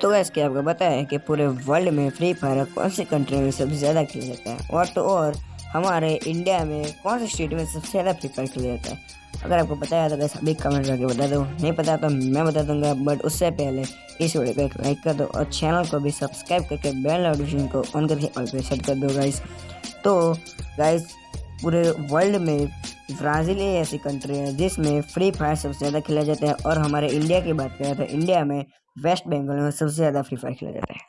तो गैस क्या आपको पता है कि पूरे वर्ल्ड में फ्री फायर कौन सी कंट्री में सबसे ज़्यादा खेला जाता है? और तो और, हमारे इंडिया में कौन से स्टेट में सबसे ज़्यादा फ्री फायर खेला जाता है? अगर आपको पता है तो गैस अभी कमेंट करके बता दो। नहीं पता तो मैं बता दूँगा बट उससे पहले इस वीडियो को एक लाइक कर दो और चैनल को भी सब्सक्राइब करके बेल नोटिफिकेशन को ऑन करके ऑल पे सेट कर दो गाइस तो गाइस पूरे वर्ल्ड में ब्राज़ील एक ऐसी कंट्री है जिसमें फ्री फायर सबसे ज़्यादा खेला जाता है और हमारे इंडिया की बात करें तो इंडिया में वेस्ट बंगाल में सबसे ज़्यादा फ्री फायर खेला जाता है।